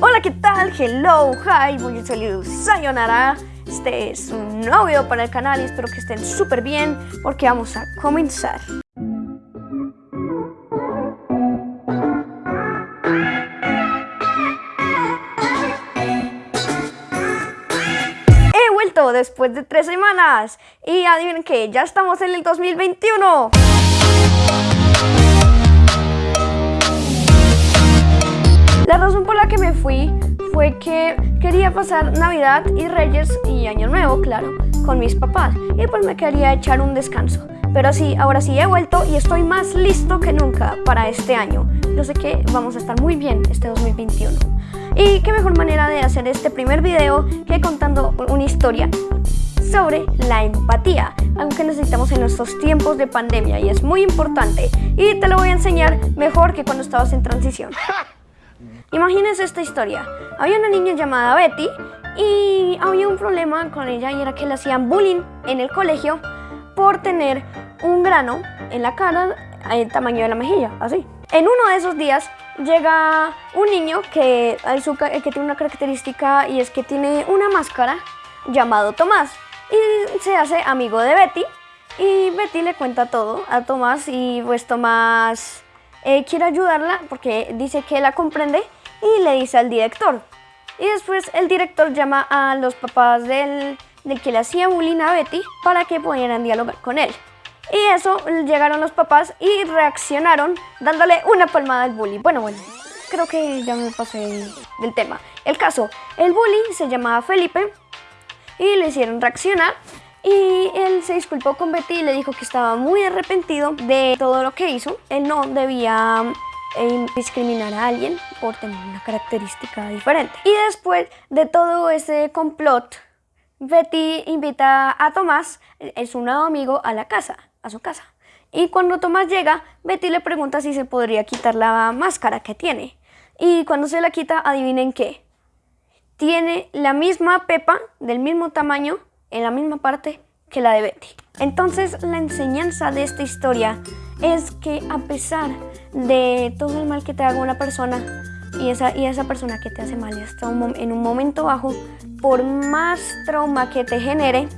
Hola, ¿qué tal? Hello, hi, bonjour, sayonara. Este es un nuevo video para el canal y espero que estén súper bien porque vamos a comenzar. He vuelto después de tres semanas y adivinen que ya estamos en el 2021. La razón por la que me fui fue que quería pasar Navidad y Reyes y Año Nuevo, claro, con mis papás y pues me quería echar un descanso. Pero sí, ahora sí he vuelto y estoy más listo que nunca para este año. Yo sé que vamos a estar muy bien este 2021. Y qué mejor manera de hacer este primer video que contando una historia sobre la empatía, algo que necesitamos en estos tiempos de pandemia y es muy importante. Y te lo voy a enseñar mejor que cuando estabas en transición. Imagínense esta historia. Había una niña llamada Betty y había un problema con ella y era que le hacían bullying en el colegio por tener un grano en la cara el tamaño de la mejilla, así. En uno de esos días llega un niño que, que tiene una característica y es que tiene una máscara llamado Tomás y se hace amigo de Betty y Betty le cuenta todo a Tomás y pues Tomás eh, quiere ayudarla porque dice que la comprende y le dice al director. Y después el director llama a los papás del, del que le hacía bullying a Betty para que pudieran dialogar con él. Y eso, llegaron los papás y reaccionaron dándole una palmada al bully. Bueno, bueno, creo que ya me pasé del tema. El caso, el bully se llamaba Felipe y le hicieron reaccionar y él se disculpó con Betty y le dijo que estaba muy arrepentido de todo lo que hizo. Él no debía e discriminar a alguien por tener una característica diferente. Y después de todo ese complot, Betty invita a Tomás, es un nuevo amigo, a la casa, a su casa. Y cuando Tomás llega, Betty le pregunta si se podría quitar la máscara que tiene. Y cuando se la quita, adivinen qué. Tiene la misma pepa, del mismo tamaño, en la misma parte que la de Betty. Entonces la enseñanza de esta historia es que a pesar de todo el mal que te haga una persona y esa, y esa persona que te hace mal está en un momento bajo, por más trauma que te genere,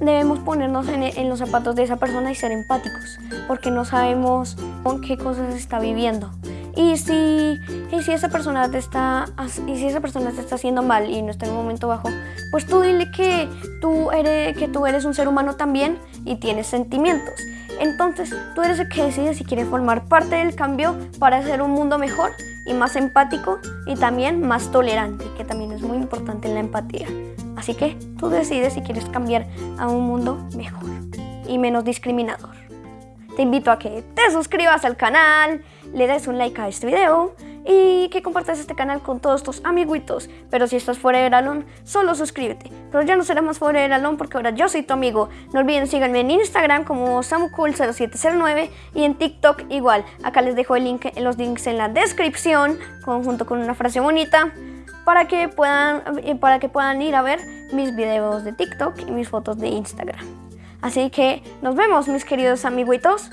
debemos ponernos en, los zapatos de esa persona y ser empáticos, porque no sabemos con qué cosas está viviendo. Y si, y si, esa persona te está, y si esa persona te está haciendo mal y no está en un momento bajo, pues tú dile que tú, eres, que tú eres un ser humano también y tienes sentimientos. Entonces, tú eres el que decide si quieres formar parte del cambio para hacer un mundo mejor y más empático y también más tolerante, que también es muy importante en la empatía. Así que tú decides si quieres cambiar a un mundo mejor y menos discriminador. Te invito a que te suscribas al canal, le des un like a este video y que compartas este canal con todos tus amiguitos. Pero si estás fuera de Alon, solo suscríbete. Pero ya no será más fuera de Alon porque ahora yo soy tu amigo. No olviden síganme en Instagram como samucool0709 y en TikTok igual. Acá les dejo los links en la descripción junto con una frase bonita para que puedan, eh, para que puedan ir a ver mis videos de TikTok y mis fotos de Instagram. Así que nos vemos mis queridos amiguitos.